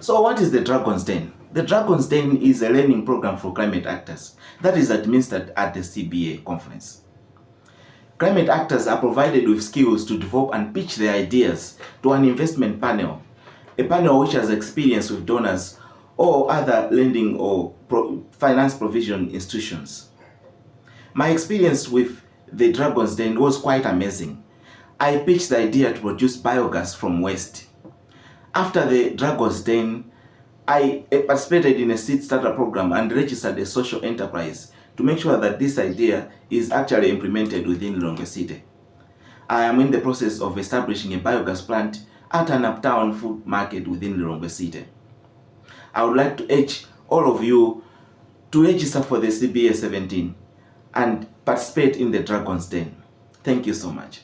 So what is the Dragon's Den? The Dragon's Den is a learning program for climate actors that is administered at the CBA conference. Climate actors are provided with skills to develop and pitch their ideas to an investment panel, a panel which has experience with donors or other lending or pro finance provision institutions. My experience with the Dragon's Den was quite amazing. I pitched the idea to produce biogas from waste. After the Dragon's Den, I eh, participated in a seed starter program and registered a social enterprise to make sure that this idea is actually implemented within Lilongwe City. I am in the process of establishing a biogas plant at an uptown food market within Lilongwe City. I would like to urge all of you to register for the CBA 17 and participate in the Dragon's Den. Thank you so much.